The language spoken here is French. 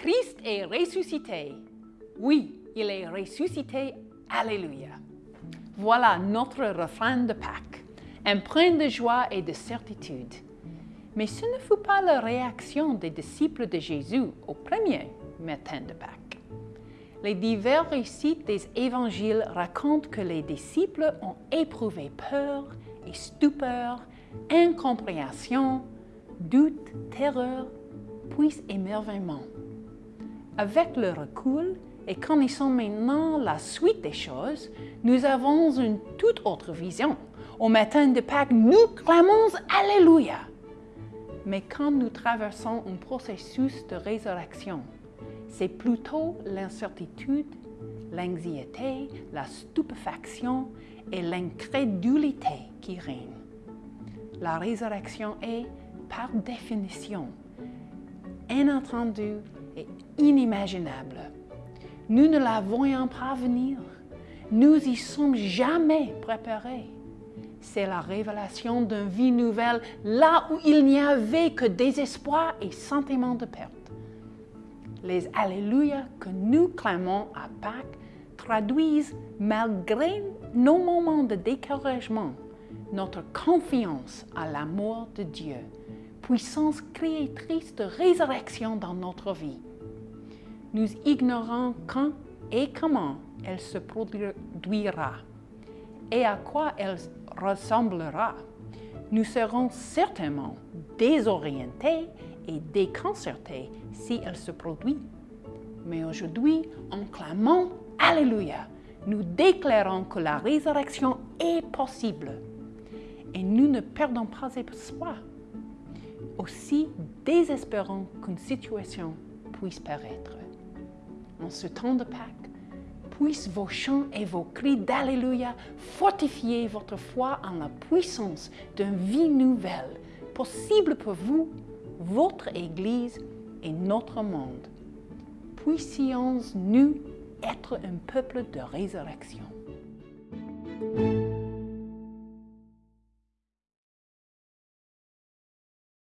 Christ est ressuscité. Oui, il est ressuscité. Alléluia. Voilà notre refrain de Pâques, empreint de joie et de certitude. Mais ce ne fut pas la réaction des disciples de Jésus au premier matin de Pâques. Les divers récits des évangiles racontent que les disciples ont éprouvé peur et stupeur, incompréhension, doute, terreur, puis émerveillement. Avec le recul et connaissant maintenant la suite des choses, nous avons une toute autre vision. Au matin de Pâques, nous clamons Alléluia. Mais quand nous traversons un processus de résurrection, c'est plutôt l'incertitude, l'anxiété, la stupéfaction et l'incrédulité qui règnent. La résurrection est, par définition, inattendue et inimaginable. Nous ne la voyons pas venir. Nous y sommes jamais préparés. C'est la révélation d'une vie nouvelle là où il n'y avait que désespoir et sentiment de perte. Les Alléluia que nous clamons à Pâques traduisent, malgré nos moments de découragement, notre confiance à l'amour de Dieu, puissance créatrice de résurrection dans notre vie. Nous ignorons quand et comment elle se produira et à quoi elle ressemblera. Nous serons certainement désorientés et déconcertés si elle se produit. Mais aujourd'hui, en clamant Alléluia, nous déclarons que la résurrection est possible et nous ne perdons pas espoir, aussi désespérant qu'une situation puisse paraître. En ce temps de Pâques, puissent vos chants et vos cris d'Alléluia fortifier votre foi en la puissance d'une vie nouvelle, possible pour vous, votre Église et notre monde. Puissions-nous être un peuple de résurrection.